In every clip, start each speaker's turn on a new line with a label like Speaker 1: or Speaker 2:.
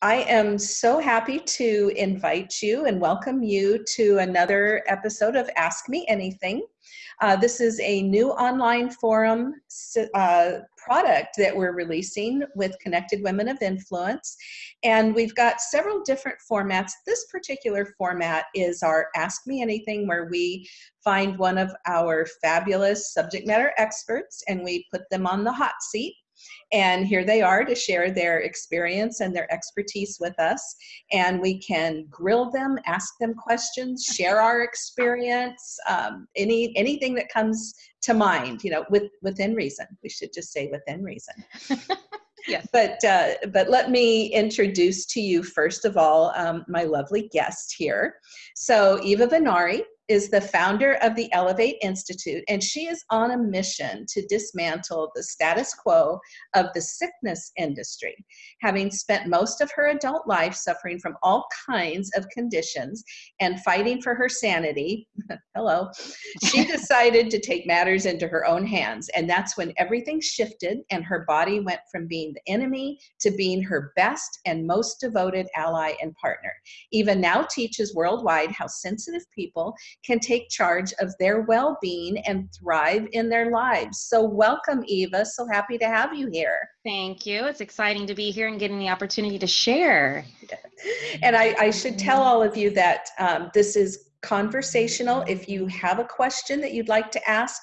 Speaker 1: I am so happy to invite you and welcome you to another episode of Ask Me Anything. Uh, this is a new online forum uh, product that we're releasing with Connected Women of Influence. And we've got several different formats. This particular format is our Ask Me Anything, where we find one of our fabulous subject matter experts and we put them on the hot seat and here they are to share their experience and their expertise with us. And we can grill them, ask them questions, share our experience, um, any anything that comes to mind, you know, with within reason. We should just say within reason. yes. But uh, but let me introduce to you first of all um, my lovely guest here. So Eva Venari is the founder of the Elevate Institute, and she is on a mission to dismantle the status quo of the sickness industry. Having spent most of her adult life suffering from all kinds of conditions and fighting for her sanity, hello, she decided to take matters into her own hands. And that's when everything shifted and her body went from being the enemy to being her best and most devoted ally and partner. Eva now teaches worldwide how sensitive people can take charge of their well being and thrive in their lives. So, welcome, Eva. So happy to have you here.
Speaker 2: Thank you. It's exciting to be here and getting the opportunity to share.
Speaker 1: And I, I should tell all of you that um, this is conversational. If you have a question that you'd like to ask,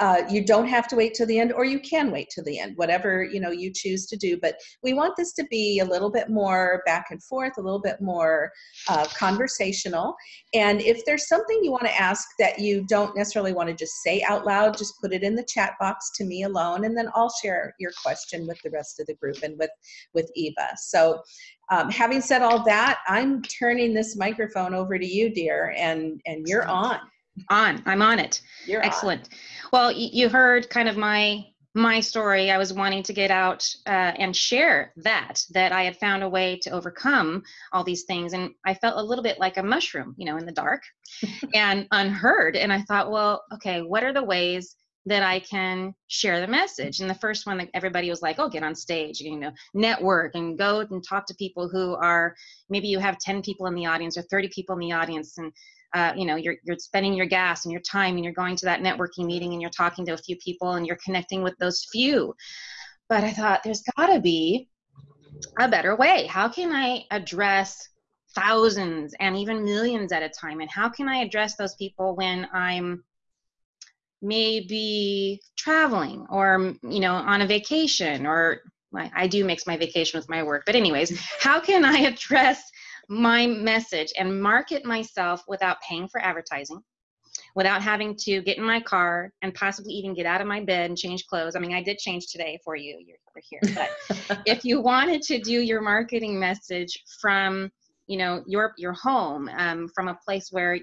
Speaker 1: uh, you don't have to wait till the end or you can wait till the end whatever you know you choose to do. But we want this to be a little bit more back and forth a little bit more uh, conversational. And if there's something you want to ask that you don't necessarily want to just say out loud just put it in the chat box to me alone and then i'll share your question with the rest of the group and with with eva. So um, having said all that i'm turning this microphone over to you dear and and you're on
Speaker 2: on. I'm on it. You're excellent. On. well you heard kind of my my story. I was wanting to get out uh, and share that that i had found a way to overcome all these things and i felt a little bit like a mushroom you know in the dark and unheard. And i thought well okay what are the ways that I can share the message. And the first one that everybody was like, oh, get on stage, you know, network and go and talk to people who are maybe you have 10 people in the audience or 30 people in the audience and uh, you know you're you're spending your gas and your time and you're going to that networking meeting and you're talking to a few people and you're connecting with those few. But i thought there's got to be a better way. How can i address thousands and even millions at a time? And how can i address those people when i'm maybe traveling or you know on a vacation or I do mix my vacation with my work. But anyways how can i address my message and market myself without paying for advertising, without having to get in my car and possibly even get out of my bed and change clothes. I mean, I did change today for you. You're, over here. But if you wanted to do your marketing message from, you know, your your home, um, from a place where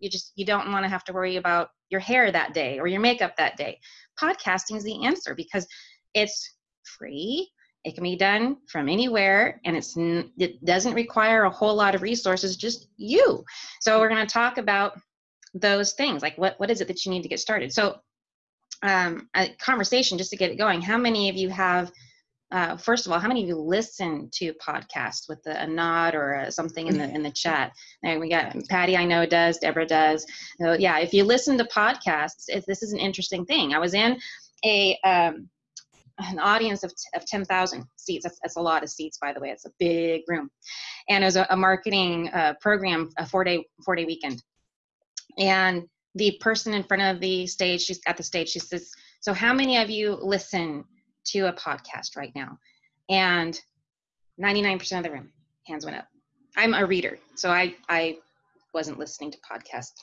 Speaker 2: you just you don't want to have to worry about your hair that day or your makeup that day, podcasting is the answer because it's free it can be done from anywhere and it's it doesn't require a whole lot of resources, just you. So we're going to talk about those things like what what is it that you need to get started. So um, a conversation just to get it going. How many of you have uh, first of all, how many of you listen to podcasts with a, a nod or a, something in the in the chat? And we got Patty, I know does, Deborah does. So yeah, if you listen to podcasts, if this is an interesting thing. I was in a um, an audience of, of 10,000 seats. That's, that's a lot of seats, by the way. It's a big room. And it was a, a marketing uh, program, a four day, four day weekend. And the person in front of the stage, she's at the stage, she says, so how many of you listen to a podcast right now? And 99% of the room, hands went up. I'm a reader, so I, I wasn't listening to podcasts.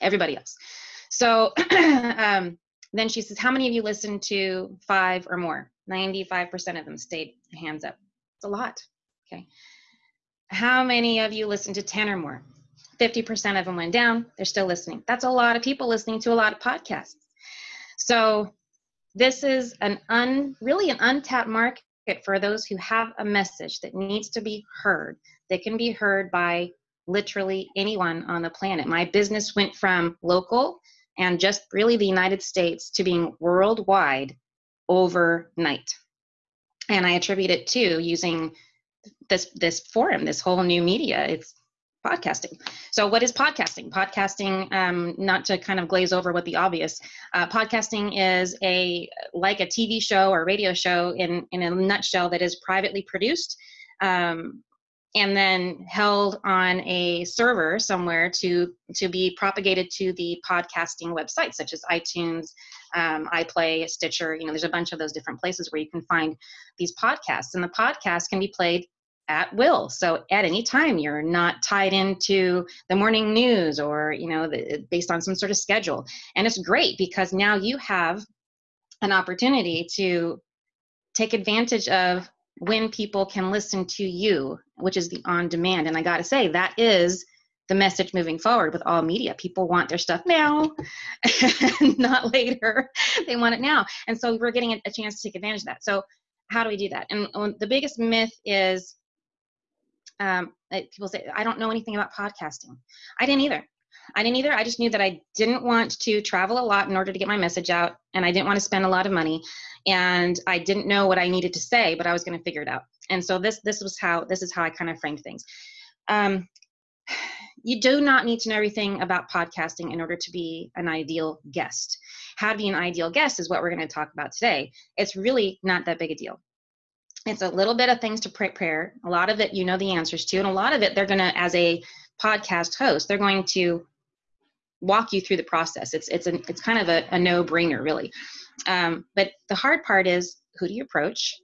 Speaker 2: Everybody else. So um, then she says, How many of you listen to five or more? 95% of them stayed hands up. It's a lot. Okay. How many of you listen to 10 or more? 50% of them went down. They're still listening. That's a lot of people listening to a lot of podcasts. So this is an un really an untapped market for those who have a message that needs to be heard that can be heard by literally anyone on the planet. My business went from local and just really the United States to being worldwide overnight. And I attribute it to using this this forum, this whole new media. It's podcasting. So, what is podcasting? Podcasting, um, not to kind of glaze over what the obvious, uh, podcasting is a like a TV show or radio show in in a nutshell that is privately produced. Um, and then held on a server somewhere to to be propagated to the podcasting websites such as iTunes, um, iPlay, Stitcher. You know, there's a bunch of those different places where you can find these podcasts, and the podcast can be played at will. So at any time, you're not tied into the morning news or, you know, the, based on some sort of schedule. And it's great because now you have an opportunity to take advantage of when people can listen to you, which is the on demand. And I got to say, that is the message moving forward with all media. People want their stuff now, not later. They want it now. And so we're getting a chance to take advantage of that. So, how do we do that? And the biggest myth is um, people say, I don't know anything about podcasting. I didn't either. I didn't either. I just knew that I didn't want to travel a lot in order to get my message out, and I didn't want to spend a lot of money, and I didn't know what I needed to say, but I was going to figure it out. And so this this was how this is how I kind of framed things. Um, you do not need to know everything about podcasting in order to be an ideal guest. How to be an ideal guest is what we're going to talk about today. It's really not that big a deal it's a little bit of things to prepare a lot of it you know the answers to and a lot of it they're going to as a podcast host they're going to walk you through the process. It's it's a, it's kind of a, a no-brainer really. Um, but the hard part is who do you approach?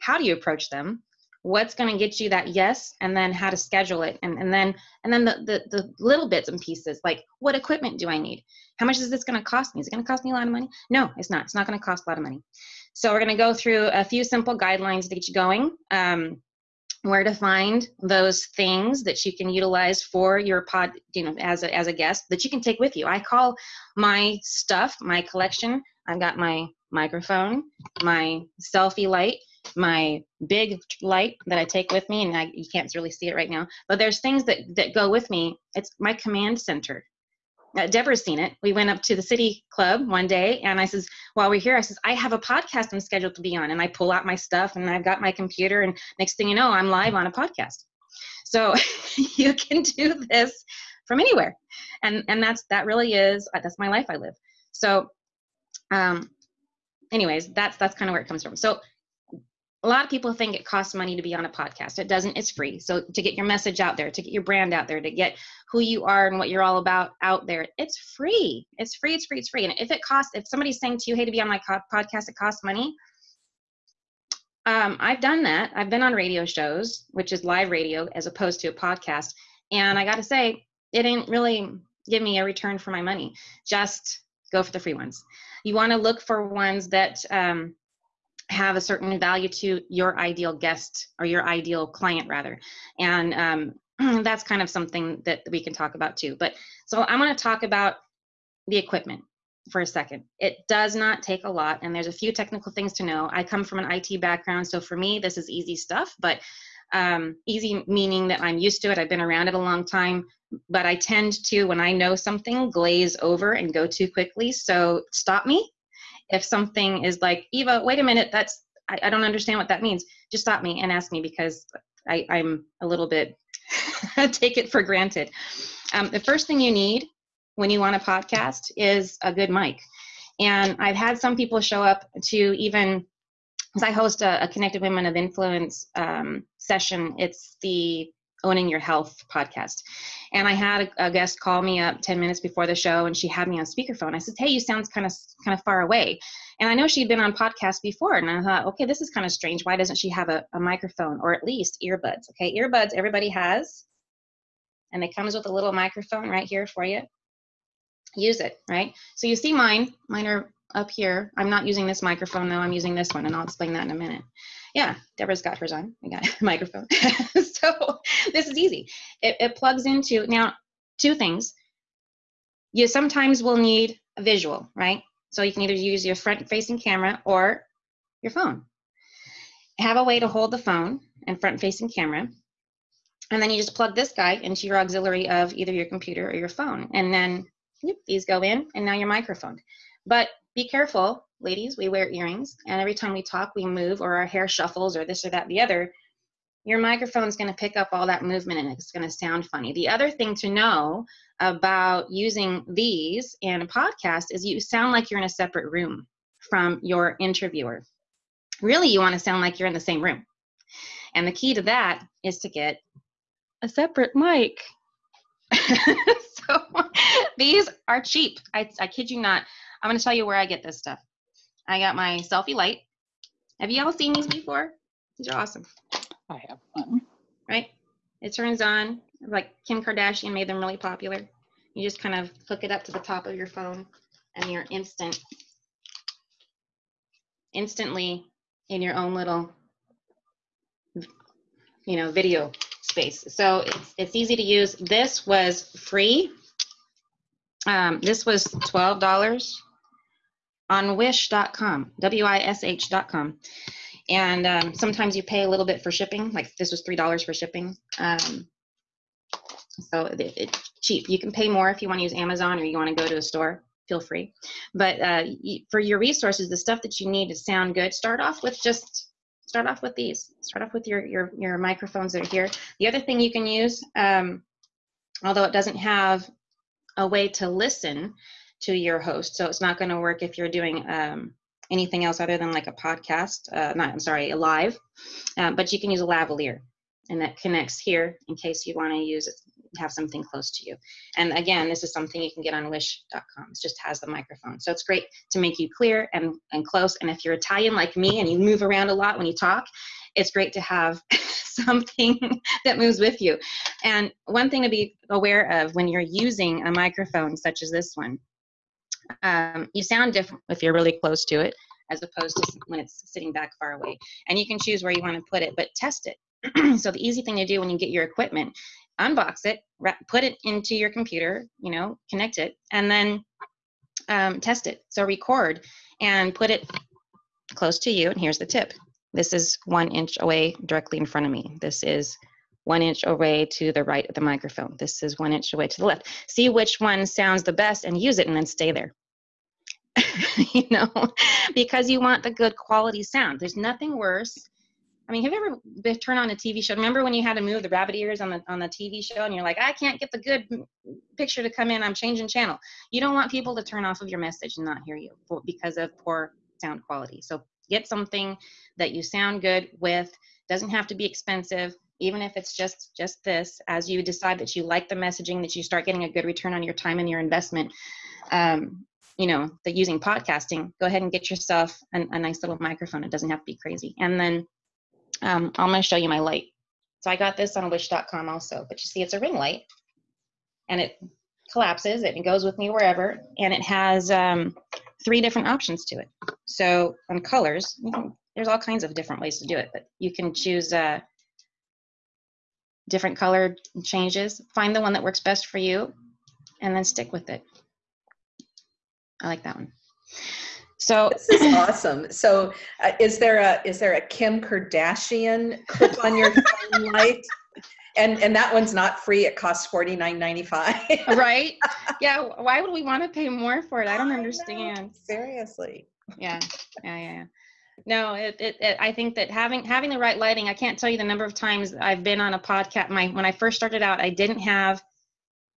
Speaker 2: How do you approach them? What's going to get you that yes and then how to schedule it? And, and then and then the, the the little bits and pieces like what equipment do i need? How much is this going to cost me? Is it going to cost me a lot of money? No it's not. It's not going to cost a lot of money. So we're going to go through a few simple guidelines to get you going. Um, where to find those things that you can utilize for your pod, you know, as a, as a guest that you can take with you. I call my stuff, my collection. I've got my microphone, my selfie light, my big light that I take with me, and I, you can't really see it right now. But there's things that that go with me. It's my command center uh, Deborah's seen it. We went up to the city club one day and I says, while we're here, I says, I have a podcast I'm scheduled to be on. And I pull out my stuff and I've got my computer and next thing you know, I'm live on a podcast. So you can do this from anywhere. And, and that's, that really is, uh, that's my life I live. So, um, anyways, that's, that's kind of where it comes from. So a lot of people think it costs money to be on a podcast. It doesn't, it's free. So to get your message out there, to get your brand out there, to get who you are and what you're all about out there, it's free. It's free, it's free, it's free. And if it costs, if somebody's saying to you, hey, to be on my podcast, it costs money, um, I've done that. I've been on radio shows, which is live radio as opposed to a podcast. And I got to say, it didn't really give me a return for my money. Just go for the free ones. You want to look for ones that, um, have a certain value to your ideal guest or your ideal client rather. And um, that's kind of something that we can talk about too. But so i'm going to talk about the equipment for a second. It does not take a lot and there's a few technical things to know. I come from an it background so for me this is easy stuff but um, easy meaning that i'm used to it. I've been around it a long time but i tend to when i know something glaze over and go too quickly. So stop me if something is like eva wait a minute that's i, I don't understand what that means just stop me and ask me because I, i'm a little bit take it for granted. Um, the first thing you need when you want a podcast is a good mic. And i've had some people show up to even because i host a, a connected women of influence um, session. It's the owning your health podcast. And i had a, a, guest call me up 10 minutes before the show and she had me on speakerphone. I said hey you sound kind of kind of far away. And i know she'd been on podcasts before and i thought okay this is kind of strange. Why doesn't she have a, a microphone or at least earbuds? Okay earbuds everybody has. And it comes with a little microphone right here for you. Use it right? So you see mine mine are up here. I'm not using this microphone though. I'm using this one and i'll explain that in a minute. Yeah, Deborah's got hers on. We got a microphone. so this is easy. It, it plugs into, now, two things. You sometimes will need a visual, right? So you can either use your front facing camera or your phone. Have a way to hold the phone and front facing camera. And then you just plug this guy into your auxiliary of either your computer or your phone. And then these go in and now your microphone. But be careful ladies, we wear earrings, and every time we talk, we move, or our hair shuffles, or this or that, the other. Your microphone's going to pick up all that movement and it's going to sound funny. The other thing to know about using these in a podcast is you sound like you're in a separate room from your interviewer. Really, you want to sound like you're in the same room. And the key to that is to get a separate mic. so these are cheap. I, I kid you not. I'm going to tell you where I get this stuff. I got my selfie light. Have you all seen these before? These are awesome.
Speaker 3: I have one.
Speaker 2: Right? It turns on, like Kim Kardashian made them really popular. You just kind of hook it up to the top of your phone and you're instant, instantly in your own little, you know, video space. So it's, it's easy to use. This was free. Um, this was $12 on wish.com, W-I-S-H.com. And um, sometimes you pay a little bit for shipping, like this was $3 for shipping. Um, so it, it's cheap. You can pay more if you want to use Amazon or you want to go to a store, feel free. But uh, for your resources, the stuff that you need to sound good, start off with just start off with these. Start off with your your your microphones that are here. The other thing you can use, um, although it doesn't have a way to listen to your host, so it's not going to work if you're doing um, anything else other than like a podcast. Uh, not, I'm sorry, a live. Um, but you can use a lavalier, and that connects here in case you want to use it have something close to you. And again, this is something you can get on wish.com. It just has the microphone. So it's great to make you clear and, and close. And if you're Italian like me and you move around a lot when you talk, it's great to have something that moves with you. And one thing to be aware of when you're using a microphone such as this one, um, you sound different if you're really close to it as opposed to when it's sitting back far away. And you can choose where you want to put it, but test it. so the easy thing to do when you get your equipment unbox it, put it into your computer, you know, connect it, and then um, test it. So record and put it close to you. And here's the tip. This is one inch away directly in front of me. This is one inch away to the right of the microphone. This is one inch away to the left. See which one sounds the best and use it and then stay there. you know, because you want the good quality sound. There's nothing worse I mean, have you ever turned on a TV show? Remember when you had to move the rabbit ears on the on the TV show, and you're like, I can't get the good picture to come in. I'm changing channel. You don't want people to turn off of your message and not hear you because of poor sound quality. So get something that you sound good with. Doesn't have to be expensive. Even if it's just just this, as you decide that you like the messaging, that you start getting a good return on your time and your investment. Um, you know, the using podcasting, go ahead and get yourself an, a nice little microphone. It doesn't have to be crazy. And then um, I'm going to show you my light. So I got this on wish.com also, but you see it's a ring light and it collapses it goes with me wherever and it has um, three different options to it. So on colors, can, there's all kinds of different ways to do it, but you can choose uh, different color changes. Find the one that works best for you and then stick with it. I like that one. So
Speaker 1: this is awesome. So, uh, is there a is there a Kim Kardashian clip on your phone light? And and that one's not free. It costs forty nine ninety five.
Speaker 2: right? Yeah. Why would we want to pay more for it? I don't understand.
Speaker 1: Seriously.
Speaker 2: Yeah. Yeah. Yeah. No, it, it, it, I think that having having the right lighting. I can't tell you the number of times I've been on a podcast. My when I first started out, I didn't have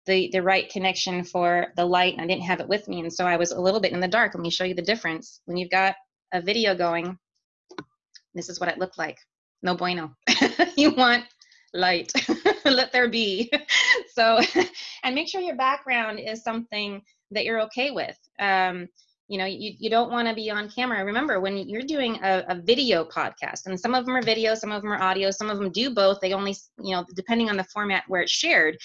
Speaker 2: the the right connection for the light and I didn't have it with me and so I was a little bit in the dark. Let me show you the difference. When you've got a video going, this is what it looked like. No bueno. you want light. Let there be. so and make sure your background is something that you're okay with. Um, you know you, you don't want to be on camera remember when you're doing a, a, video podcast and some of them are video some of them are audio some of them do both they only you know depending on the format where it's shared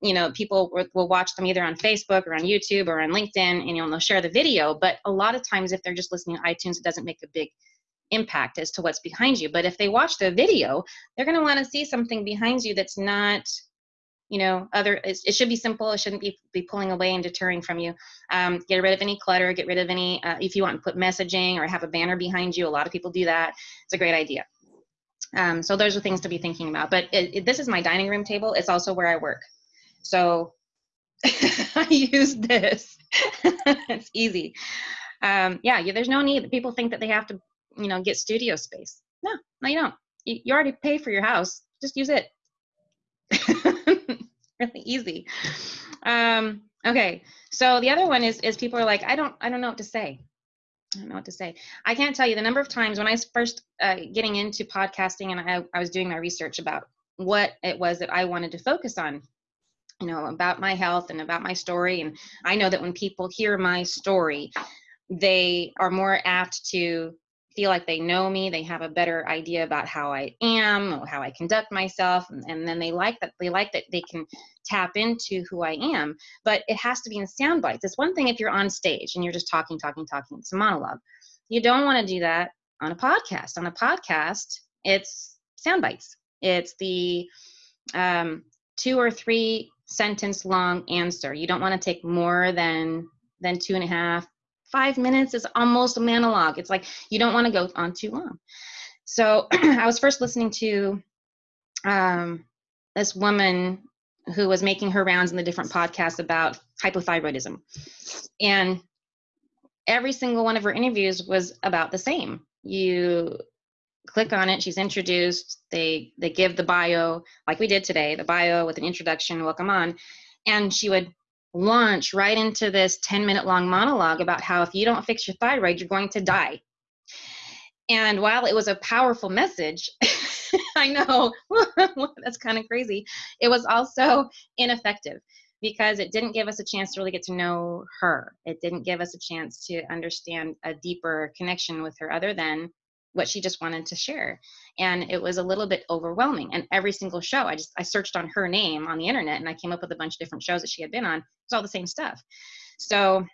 Speaker 2: you know people will watch them either on facebook or on youtube or on linkedin and you know they'll share the video. But a lot of times if they're just listening to itunes it doesn't make a big impact as to what's behind you. But if they watch the video they're going to want to see something behind you that's not you know other it should be simple. It shouldn't be, be pulling away and deterring from you. Um, get rid of any clutter get rid of any uh, if you want to put messaging or have a banner behind you. A lot of people do that. It's a great idea. Um, so those are things to be thinking about. But it, it, this is my dining room table. It's also where i work so I use this. it's easy. Um, yeah, yeah, there's no need. People think that they have to, you know, get studio space. No, no, you don't. you, you already pay for your house. Just use it. really easy. Um, okay. So the other one is is people are like, I don't I don't know what to say. I don't know what to say. I can't tell you the number of times when I was first uh, getting into podcasting and I, I was doing my research about what it was that I wanted to focus on, you know, about my health and about my story. And I know that when people hear my story, they are more apt to feel like they know me. They have a better idea about how i am how i conduct myself. And, and, then they like that they like that they can tap into who i am. But it has to be in sound bites. It's one thing if you're on stage and you're just talking talking talking it's a monologue. You don't want to do that on a podcast. On a podcast it's sound bites. It's the um, two or three sentence long answer you don't want to take more than than two and a half five minutes is almost a monologue. It's like you don't want to go on too long. So I was first listening to um, this woman who was making her rounds in the different podcasts about hypothyroidism. And every single one of her interviews was about the same. You click on it, she's introduced, they they give the bio like we did today, the bio with an introduction, welcome on, and she would launch right into this 10 minute long monologue about how if you don't fix your thyroid, you're going to die. And while it was a powerful message, I know that's kind of crazy, it was also ineffective because it didn't give us a chance to really get to know her. It didn't give us a chance to understand a deeper connection with her other than what she just wanted to share. And it was a little bit overwhelming. And every single show i just i searched on her name on the internet and i came up with a bunch of different shows that she had been on. It's all the same stuff. So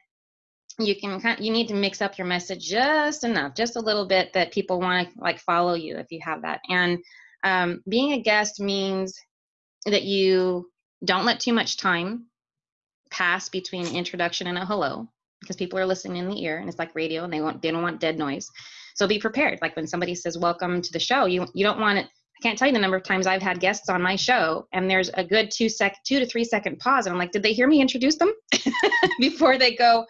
Speaker 2: you can kind of, you need to mix up your message just enough just a little bit that people want to like follow you if you have that. And um, being a guest means that you don't let too much time pass between introduction and a hello because people are listening in the ear and it's like radio and they want they don't want dead noise so be prepared. Like when somebody says, welcome to the show, you, you don't want it. I can't tell you the number of times I've had guests on my show and there's a good two sec, two to three second pause. And I'm like, did they hear me introduce them before they go,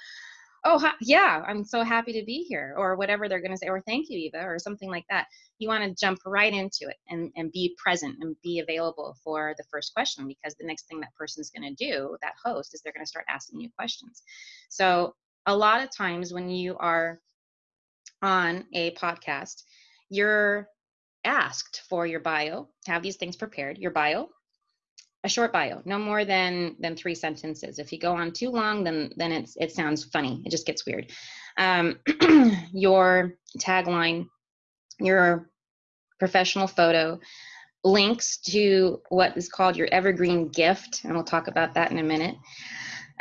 Speaker 2: oh hi, yeah i'm so happy to be here or whatever they're going to say or thank you eva or something like that you want to jump right into it and, and be present and be available for the first question because the next thing that person's going to do that host is they're going to start asking you questions so a lot of times when you are on a podcast, you're asked for your bio, have these things prepared, your bio, a short bio, no more than than three sentences. If you go on too long, then then it's it sounds funny. It just gets weird. Um, your tagline, your professional photo, links to what is called your evergreen gift, and we'll talk about that in a minute.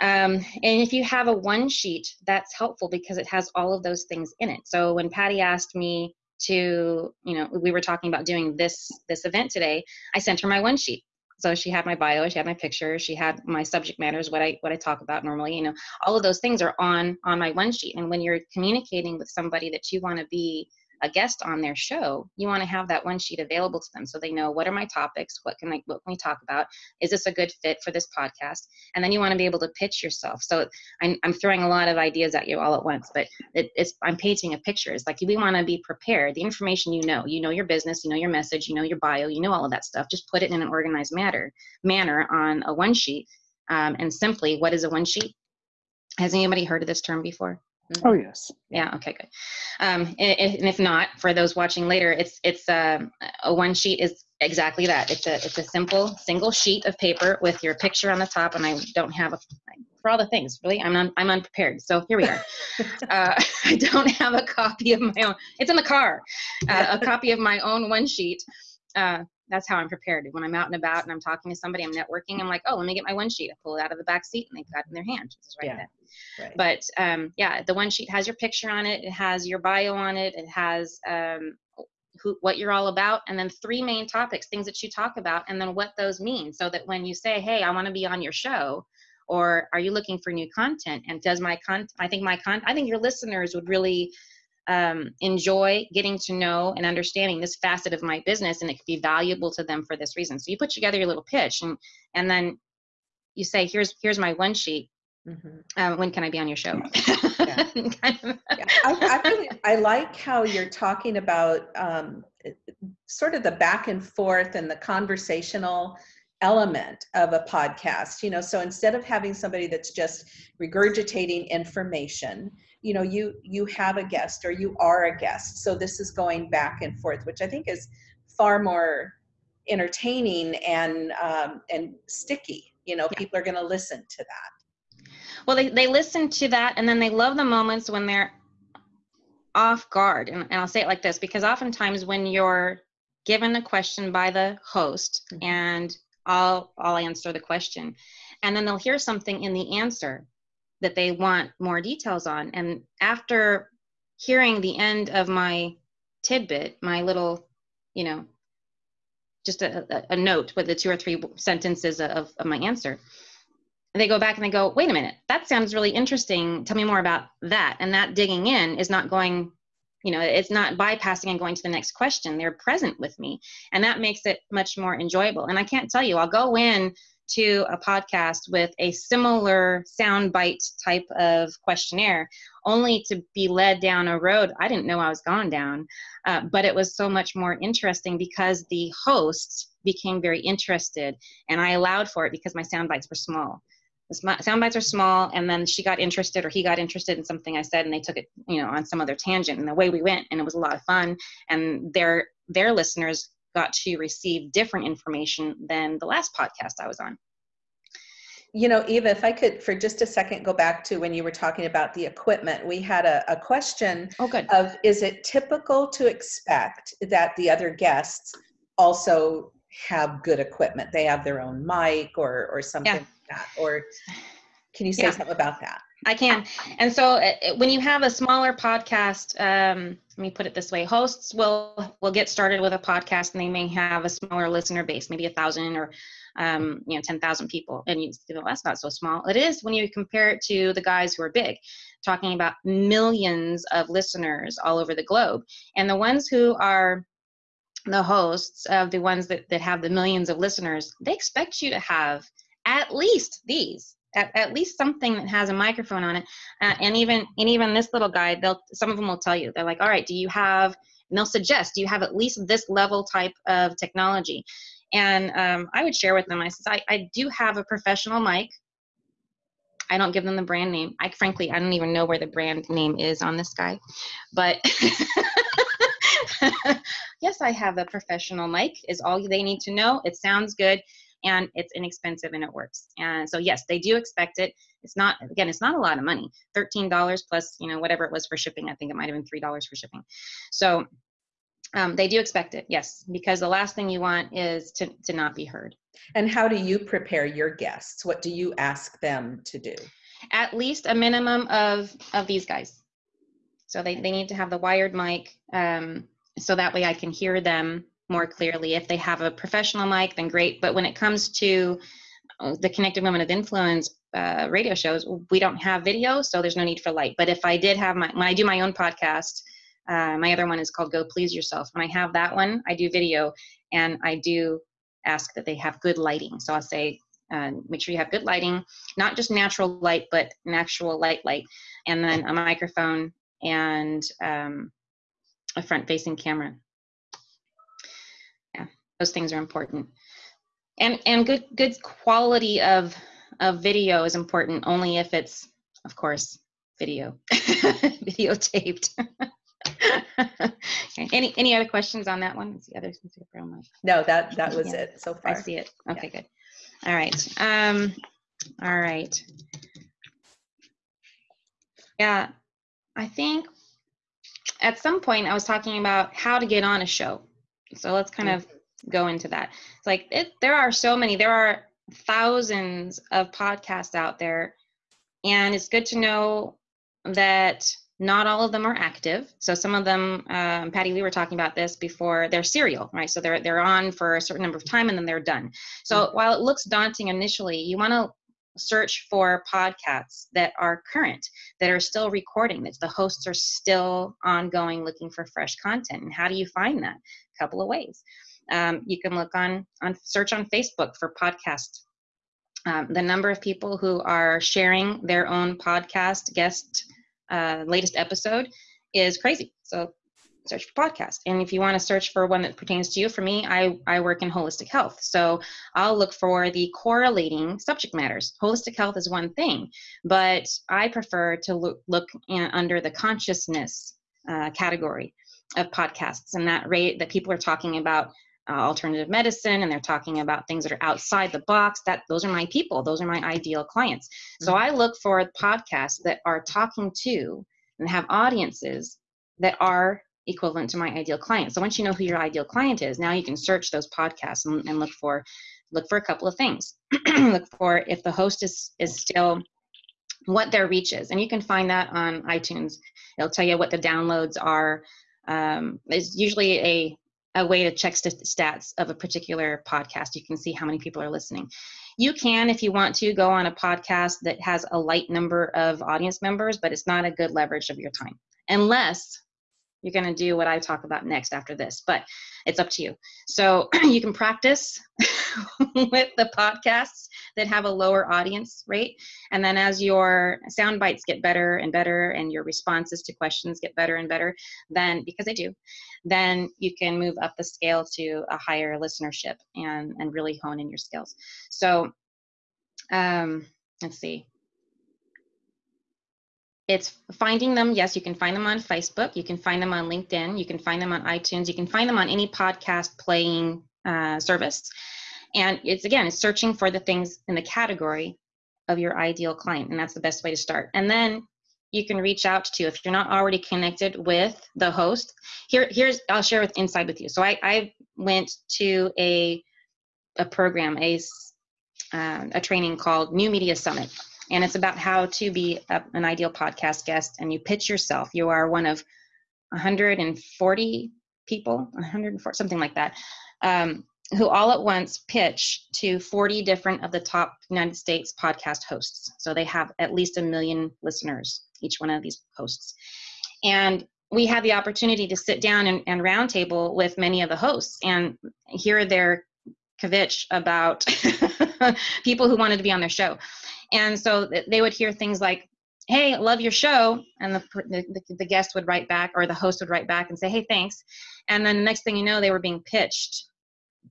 Speaker 2: Um, and if you have a one sheet, that's helpful because it has all of those things in it. So when Patty asked me to, you know, we were talking about doing this this event today, I sent her my one sheet. So she had my bio, she had my picture, she had my subject matters, what I what I talk about normally. You know, all of those things are on on my one sheet. And when you're communicating with somebody that you want to be a guest on their show, you want to have that one sheet available to them so they know what are my topics, what can I what can we talk about, is this a good fit for this podcast, and then you want to be able to pitch yourself. So I'm, I'm throwing a lot of ideas at you all at once, but it, it's I'm painting a picture. It's like we want to be prepared. The information you know, you know your business, you know your message, you know your bio, you know all of that stuff. Just put it in an organized manner manner on a one sheet. Um, and simply, what is a one sheet? Has anybody heard of this term before?
Speaker 3: Mm-hmm. Oh yes.
Speaker 2: Yeah. Okay. Good. Um, and, and, if not, for those watching later, it's it's um, a one sheet is exactly that. It's a it's a simple single sheet of paper with your picture on the top, and I don't have a for all the things. Really, I'm un, I'm unprepared. So here we are. uh, I don't have a copy of my own. It's in the car. Uh, a copy of my own one sheet. Uh, that's how I'm prepared. When I'm out and about and I'm talking to somebody, I'm networking. I'm like, oh, let me get my one sheet. I pull it out of the back seat and they've got it in their hand. Just right yeah. Right. But um, yeah, the one sheet has your picture on it. It has your bio on it. It has um, who, what you're all about, and then three main topics, things that you talk about, and then what those mean. So that when you say, hey, I want to be on your show, or are you looking for new content? And does my content? I think my con. I think your listeners would really um, enjoy getting to know and understanding this facet of my business and it could be valuable to them for this reason so you put together your little pitch and and then you say here's here's my one sheet mm-hmm. uh, when can i be on your show
Speaker 1: Yeah. yeah. I, I, really, I like how you're talking about um, sort of the back and forth and the conversational element of a podcast you know so instead of having somebody that's just regurgitating information you know you you have a guest or you are a guest so this is going back and forth which i think is far more entertaining and um, and sticky you know yeah. people are going to listen to that
Speaker 2: well they, they listen to that and then they love the moments when they're off guard and, and i'll say it like this because oftentimes when you're given a question by the host mm-hmm. and I'll I'll answer the question. And then they'll hear something in the answer that they want more details on. And after hearing the end of my tidbit, my little, you know, just a, a, a note with the two or three sentences of, of my answer, they go back and they go, wait a minute, that sounds really interesting. Tell me more about that. And that digging in is not going you know it's not bypassing and going to the next question they're present with me and that makes it much more enjoyable and i can't tell you i'll go in to a podcast with a similar soundbite type of questionnaire only to be led down a road i didn't know i was going down. Uh, but it was so much more interesting because the host became very interested and i allowed for it because my sound bites were small. The sound bites are small and then she got interested or he got interested in something i said and they took it you know on some other tangent and the way we went and it was a lot of fun. And their their listeners got to receive different information than the last podcast i was on
Speaker 1: you know eva if i could for just a second go back to when you were talking about the equipment we had a, a question
Speaker 2: oh, good.
Speaker 1: of is it typical to expect that the other guests also have good equipment they have their own mic or or something yeah that or can you say yeah. something about that
Speaker 2: i can. And so uh, uh, when you have a smaller podcast um, let me put it this way hosts will will get started with a podcast and they may have a smaller listener base maybe a thousand or um, you know 10,000 people. And you know that's not so small. It is when you compare it to the guys who are big talking about millions of listeners all over the globe. And the ones who are the hosts of the ones that, that have the millions of listeners they expect you to have at least these at, at least something that has a microphone on it. Uh, and even and even this little guy they'll some of them will tell you they're like all right do you have and they'll suggest do you have at least this level type of technology? And um, i would share with them i said I, I do have a professional mic. I don't give them the brand name. I frankly i don't even know where the brand name is on this guy but yes i have a professional mic is all they need to know. It sounds good and it's inexpensive and it works. And so yes, they do expect it. It's not again, it's not a lot of money. Thirteen dollars plus you know whatever it was for shipping. I think it might have been three dollars for shipping. So um, they do expect it, yes, because the last thing you want is to to not be heard.
Speaker 1: And how do you prepare your guests? What do you ask them to do?
Speaker 2: At least a minimum of of these guys. So they, they need to have the wired mic um, so that way I can hear them more clearly. If they have a professional mic, then great. But when it comes to uh, the Connected Women of Influence uh, radio shows, we don't have video, so there's no need for light. But if I did have my, when I do my own podcast, uh, my other one is called Go Please Yourself. When I have that one, I do video and I do ask that they have good lighting. So I'll say, uh, make sure you have good lighting, not just natural light, but an actual light light, and then a microphone and um, a front facing camera those things are important. And and good good quality of of video is important only if it's of course video videotaped. Okay. any any other questions on that one? The other
Speaker 1: no that that was yeah. it so far.
Speaker 2: i see it. Okay yeah. good. All right um all right. Yeah i think at some point i was talking about how to get on a show. So let's kind of go into that. It's like it, there are so many. There are thousands of podcasts out there, and it's good to know that not all of them are active. So some of them, um, Patty, we were talking about this before. They're serial, right? So they're they're on for a certain number of time and then they're done. So mm-hmm. while it looks daunting initially, you want to search for podcasts that are current, that are still recording, that the hosts are still ongoing, looking for fresh content. And how do you find that? A couple of ways. Um, you can look on on search on Facebook for podcast. Um, the number of people who are sharing their own podcast guest uh, latest episode is crazy. So search for podcast. And if you want to search for one that pertains to you, for me, I, I work in holistic health. So I'll look for the correlating subject matters. Holistic health is one thing, but I prefer to look, look in, under the consciousness uh, category of podcasts and that rate that people are talking about uh, alternative medicine and they're talking about things that are outside the box that those are my people those are my ideal clients mm-hmm. so i look for podcasts that are talking to and have audiences that are equivalent to my ideal client. So once you know who your ideal client is, now you can search those podcasts and, and look for look for a couple of things. look for if the host is is still what their reach is, and you can find that on iTunes. It'll tell you what the downloads are. Um, it's usually a a way to check st- stats of a particular podcast. You can see how many people are listening. You can, if you want to, go on a podcast that has a light number of audience members, but it's not a good leverage of your time unless you're going to do what I talk about next after this, but it's up to you. So you can practice with the podcasts that have a lower audience rate. And then as your sound bites get better and better and your responses to questions get better and better, then because they do, then you can move up the scale to a higher listenership and, and really hone in your skills. So um, let's see it's finding them yes you can find them on facebook you can find them on linkedin you can find them on itunes you can find them on any podcast playing uh, service. And it's again it's searching for the things in the category of your ideal client and that's the best way to start. And then you can reach out to if you're not already connected with the host here here's i'll share with inside with you. So i i went to a a program a uh, a training called new media summit and it's about how to be a, an ideal podcast guest. And you pitch yourself. You are one of 140 people 140 something like that um, who all at once pitch to 40 different of the top united states podcast hosts. So they have at least a million listeners each one of these hosts. And we had the opportunity to sit down and, and roundtable with many of the hosts and hear their kvetch about people who wanted to be on their show and so they would hear things like, hey, love your show. And the, the, the, guest would write back or the host would write back and say, hey, thanks. And then the next thing you know, they were being pitched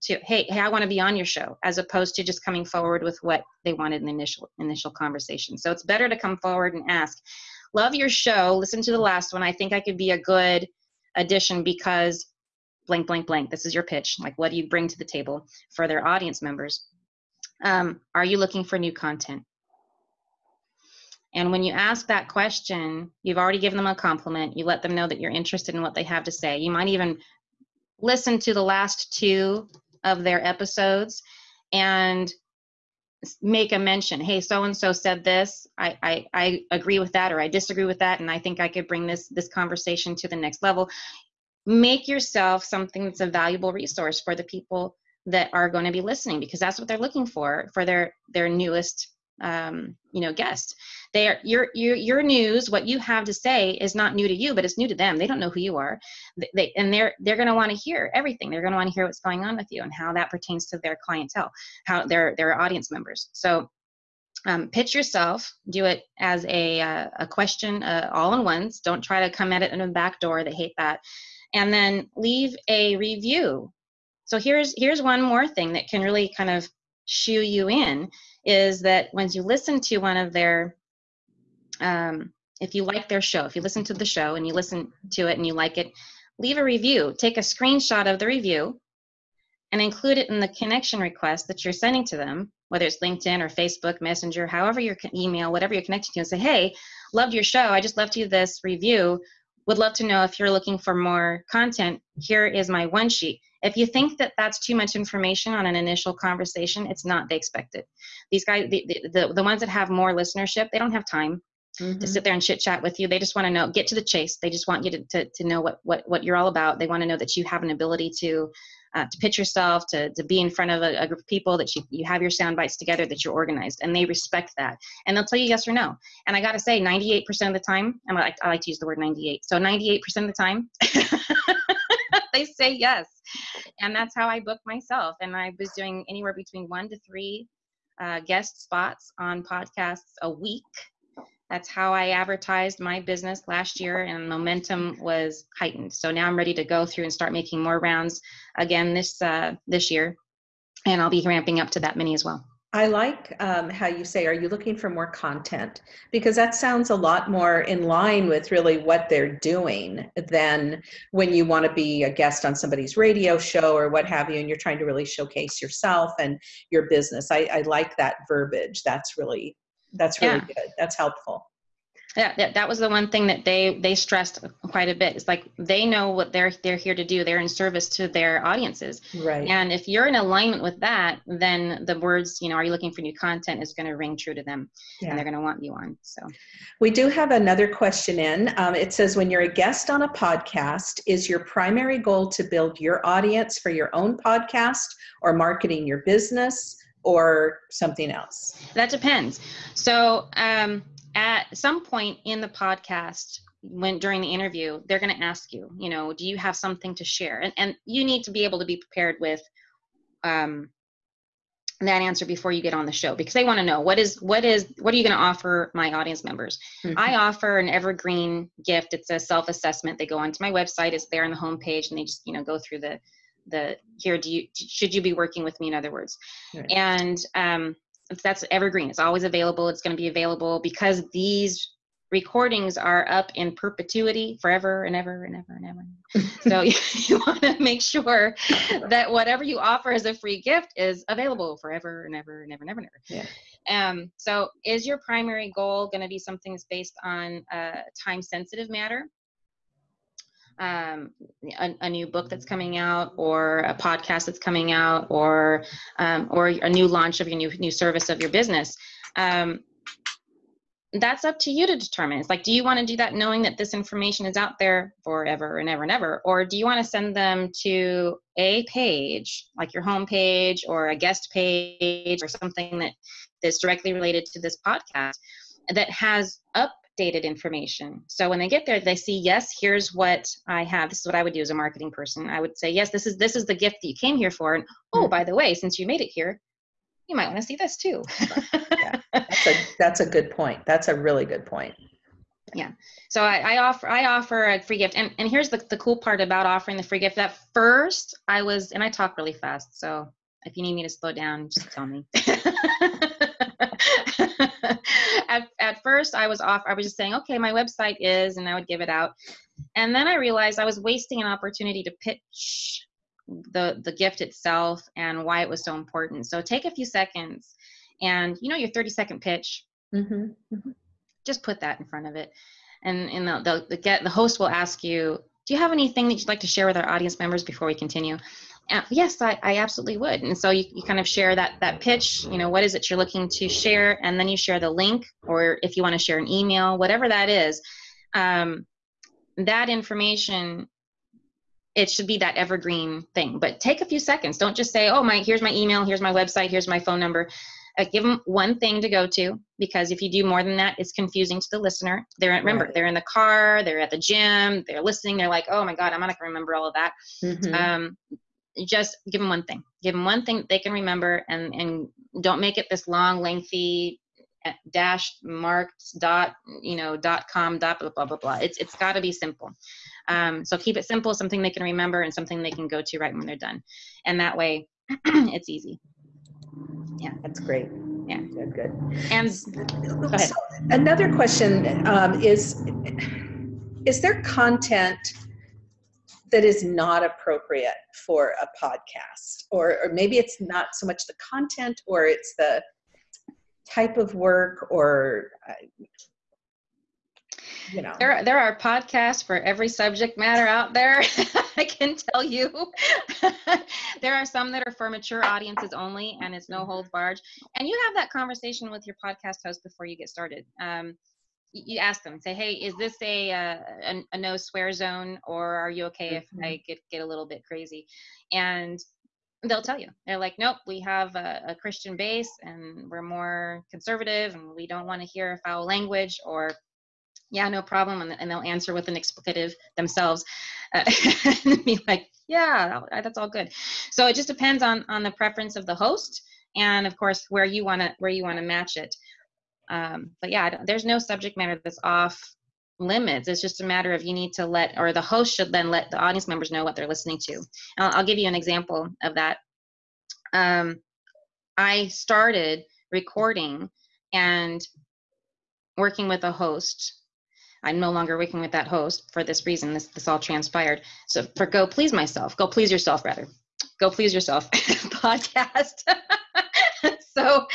Speaker 2: to, hey, hey, I want to be on your show, as opposed to just coming forward with what they wanted in the initial, initial conversation. So it's better to come forward and ask, love your show. Listen to the last one. I think I could be a good addition because blank, blank, blank. This is your pitch. Like, what do you bring to the table for their audience members? Um, are you looking for new content? And when you ask that question, you've already given them a compliment. You let them know that you're interested in what they have to say. You might even listen to the last two of their episodes and make a mention. Hey, so and so said this. I, I I agree with that, or I disagree with that, and I think I could bring this this conversation to the next level. Make yourself something that's a valuable resource for the people that are going to be listening because that's what they're looking for for their their newest um, you know guest they are your, your your news what you have to say is not new to you but it's new to them. They don't know who you are. They, and they're they're going to want to hear everything. They're going to want to hear what's going on with you and how that pertains to their clientele how their their audience members. So um, pitch yourself. Do it as a uh, a question uh, all in ones. Don't try to come at it in a back door. They hate that. And then leave a review. So here's here's one more thing that can really kind of shoo you in is that when you listen to one of their um, if you like their show if you listen to the show and you listen to it and you like it leave a review. Take a screenshot of the review and include it in the connection request that you're sending to them whether it's linkedin or facebook messenger however your email whatever you're connecting to and say hey loved your show. I just left you this review. Would love to know if you're looking for more content. Here is my one sheet if you think that that's too much information on an initial conversation, it's not. They expect it. These guys, the, the, the ones that have more listenership, they don't have time mm-hmm. to sit there and chit chat with you. They just want to know, get to the chase. They just want you to, to, to know what, what, what you're all about. They want to know that you have an ability to, uh, to pitch yourself, to, to be in front of a, a, group of people, that you, you have your sound bites together, that you're organized, and they respect that. And they'll tell you yes or no. And I got to say, 98% of the time, I like, I like to use the word 98. So 98% of the time, they say yes. And that's how I booked myself. And I was doing anywhere between one to three uh, guest spots on podcasts a week. That's how I advertised my business last year, and momentum was heightened. So now I'm ready to go through and start making more rounds again this uh, this year, and I'll be ramping up to that many as well.
Speaker 1: I like um, how you say, are you looking for more content? Because that sounds a lot more in line with really what they're doing than when you want to be a guest on somebody's radio show or what have you, and you're trying to really showcase yourself and your business. I, I like that verbiage. That's really, that's really yeah. good. That's helpful
Speaker 2: yeah that, that was the one thing that they they stressed quite a bit. It's like they know what they're they're here to do. They're in service to their audiences.
Speaker 1: Right.
Speaker 2: And if you're in alignment with that then the words you know are you looking for new content? is going to ring true to them yeah. and they're going to want you on so.
Speaker 1: We do have another question in. Um, it says when you're a guest on a podcast is your primary goal to build your audience for your own podcast or marketing your business or something else?
Speaker 2: That depends. So um at some point in the podcast when during the interview they're going to ask you you know do you have something to share? And, and you need to be able to be prepared with um, that answer before you get on the show because they want to know what is what is what are you going to offer my audience members? Mm-hmm. i offer an evergreen gift. It's a self-assessment. They go onto my website it's there on the homepage and they just you know go through the the here do you should you be working with me? In other words. Right. and um, that's evergreen. It's always available. It's going to be available because these recordings are up in perpetuity forever and ever and ever and ever. so you, you want to make sure that whatever you offer as a free gift is available forever and ever and ever and ever and ever.
Speaker 1: Yeah.
Speaker 2: Um, so is your primary goal going to be something that's based on a time sensitive matter? Um, a, a, new book that's coming out or a podcast that's coming out or um, or a new launch of your new new service of your business. Um, that's up to you to determine. It's like do you want to do that knowing that this information is out there forever and ever and ever? Or do you want to send them to a page like your home page or a guest page or something that that is directly related to this podcast that has up updated information. So when they get there, they see, yes, here's what I have. This is what I would do as a marketing person. I would say, yes, this is this is the gift that you came here for. And oh, mm-hmm. by the way, since you made it here, you might want to see this too.
Speaker 1: yeah, that's a that's a good point. That's a really good point.
Speaker 2: Yeah. So I, I, offer I offer a free gift. And and here's the, the cool part about offering the free gift. That first I was and I talk really fast. So if you need me to slow down, just tell me. at, at first I was off, I was just saying, okay, my website is, and I would give it out. And then I realized I was wasting an opportunity to pitch the, the gift itself and why it was so important. So take a few seconds and you know your 30 second pitch, mm-hmm. Mm-hmm. just put that in front of it. And, and the, the, the, get, the host will ask you, do you have anything that you'd like to share with our audience members before we continue? Uh, yes, I, I absolutely would. And so you, you kind of share that that pitch, you know, what is it you're looking to share, and then you share the link, or if you want to share an email, whatever that is, um, that information it should be that evergreen thing but take a few seconds don't just say oh my here's my email here's my website here's my phone number uh, give them one thing to go to because if you do more than that it's confusing to the listener they're remember right. they're in the car they're at the gym they're listening they're like oh my god i'm not going to remember all of that mm-hmm. um, just give them one thing. Give them one thing they can remember and and don't make it this long lengthy uh, dash marked dot you know dot com dot blah blah blah blah. It's it's got to be simple. Um, so keep it simple something they can remember and something they can go to right when they're done. And that way it's easy.
Speaker 1: Yeah. That's great.
Speaker 2: Yeah.
Speaker 1: Good good.
Speaker 2: And.
Speaker 1: So another question um, is is there content that is not appropriate for a podcast or, or maybe it's not so much the content or it's the type of work or uh, you know.
Speaker 2: There, there are podcasts for every subject matter out there i can tell you. There are some that are for mature audiences only and it's no holds barred. And you have that conversation with your podcast host before you get started. Um, you ask them say hey is this a, uh, a, a no swear zone or are you okay if mm-hmm. i get get a little bit crazy? And they'll tell you. They're like nope we have a, a christian base and we're more conservative and we don't want to hear foul language or yeah no problem and, and they'll answer with an explicative themselves uh, and be like yeah that's all good. So it just depends on on the preference of the host and of course where you want to where you want to match it Um, but yeah, there's no subject matter that's off limits. It's just a matter of you need to let, or the host should then let the audience members know what they're listening to. I'll, I'll, give you an example of that. Um, I started recording and working with a host. I'm no longer working with that host for this reason. This this all transpired. So for Go Please Myself, Go Please Yourself rather. Go Please Yourself podcast. so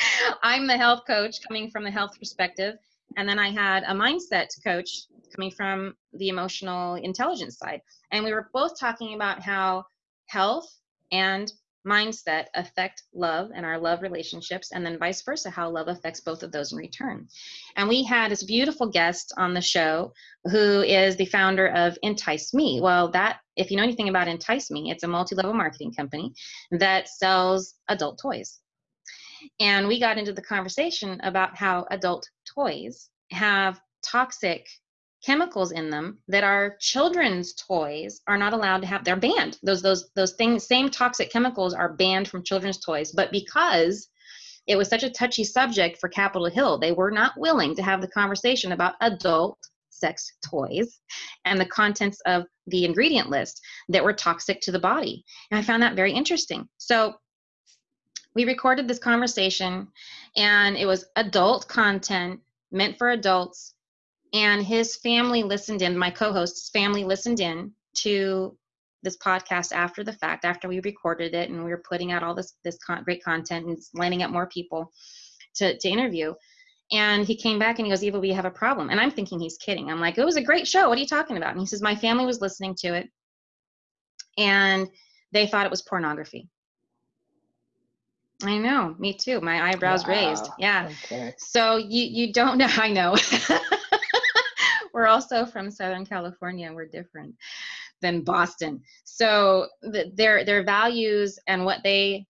Speaker 2: I'm the health coach coming from the health perspective. And then I had a mindset coach coming from the emotional intelligence side. And we were both talking about how health and mindset affect love and our love relationships, and then vice versa, how love affects both of those in return. And we had this beautiful guest on the show who is the founder of Entice Me. Well, that, if you know anything about Entice Me, it's a multi level marketing company that sells adult toys. And we got into the conversation about how adult toys have toxic chemicals in them that our children's toys are not allowed to have. They're banned. Those those those things same toxic chemicals are banned from children's toys. But because it was such a touchy subject for capitol hill they were not willing to have the conversation about adult sex toys and the contents of the ingredient list that were toxic to the body. And i found that very interesting. So we recorded this conversation and it was adult content meant for adults and his family listened in my co-host's family listened in to this podcast after the fact after we recorded it and we were putting out all this this con- great content and lining up more people to, to interview. And he came back and he goes eva we have a problem. And i'm thinking he's kidding. I'm like it was a great show. What are you talking about? And he says my family was listening to it and they thought it was pornography I know, me too. My eyebrows wow. raised. Yeah. Okay. So you you don't know. I know. we're also from Southern California. We're different than Boston. So the, their their values and what they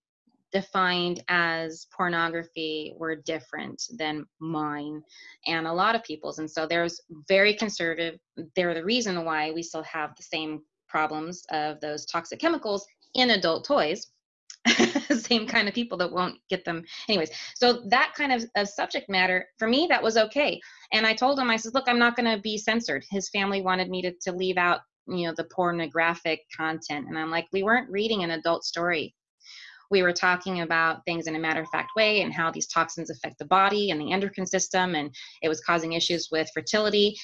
Speaker 2: defined as pornography were different than mine and a lot of people's. And so there's very conservative. They're the reason why we still have the same problems of those toxic chemicals in adult toys same kind of people that won't get them. Anyways so that kind of, of subject matter for me that was okay. And i told him i said look i'm not going to be censored. His family wanted me to, to leave out you know the pornographic content. And i'm like we weren't reading an adult story. We were talking about things in a matter of fact way and how these toxins affect the body and the endocrine system and it was causing issues with fertility.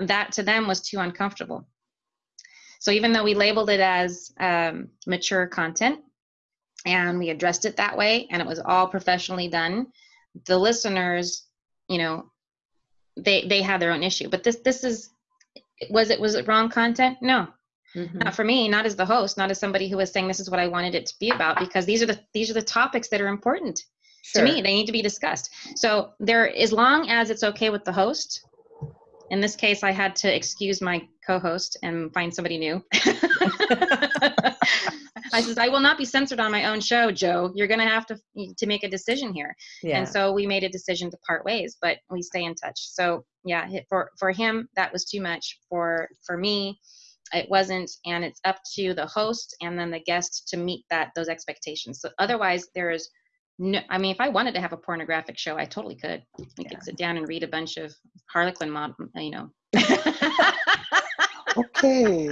Speaker 2: That to them was too uncomfortable. So even though we labeled it as um, mature content and we addressed it that way and it was all professionally done. The listeners you know they they had their own issue but this this is was it was it wrong content? No. Mm-hmm. not for me not as the host not as somebody who was saying this is what i wanted it to be about because these are the these are the topics that are important sure. to me. They need to be discussed. So there as long as it's okay with the host in this case i had to excuse my co-host and find somebody new I says, I will not be censored on my own show, Joe. You're going to have to to make a decision here. Yeah. And so we made a decision to part ways, but we stay in touch. So yeah, for for him that was too much. For for me, it wasn't, and it's up to the host and then the guest to meet that those expectations. So otherwise, there is no. I mean, if I wanted to have a pornographic show, I totally could. We yeah. could sit down and read a bunch of Harlequin, mod, you know.
Speaker 3: okay.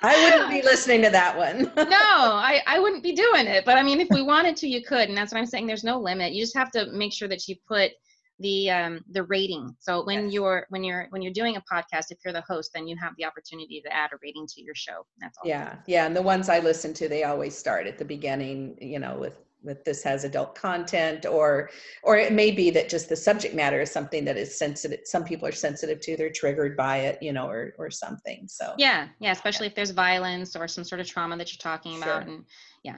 Speaker 1: I wouldn't be listening to that one.
Speaker 2: no, I, I wouldn't be doing it. But I mean, if we wanted to, you could. And that's what I'm saying. There's no limit. You just have to make sure that you put the um, the rating. So when yes. you're when you're when you're doing a podcast, if you're the host, then you have the opportunity to add a rating to your show. That's all.
Speaker 1: Yeah, yeah. And the ones I listen to, they always start at the beginning. You know, with that this has adult content or or it may be that just the subject matter is something that is sensitive some people are sensitive to they're triggered by it you know or or something so
Speaker 2: yeah yeah especially yeah. if there's violence or some sort of trauma that you're talking about sure. and yeah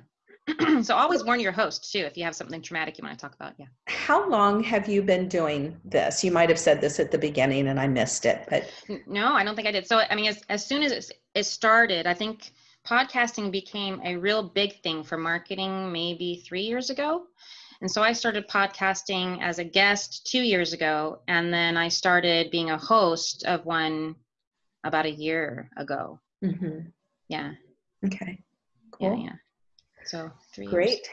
Speaker 2: so always warn your host too if you have something traumatic you want to talk about yeah
Speaker 1: how long have you been doing this you might have said this at the beginning and i missed it but
Speaker 2: no i don't think i did so i mean as, as soon as it started i think podcasting became a real big thing for marketing maybe three years ago. And so I started podcasting as a guest two years ago, and then I started being a host of one about a year ago. Mm-hmm. Yeah.
Speaker 1: Okay. Cool.
Speaker 2: Yeah, yeah. So three.
Speaker 1: Great.
Speaker 2: Years.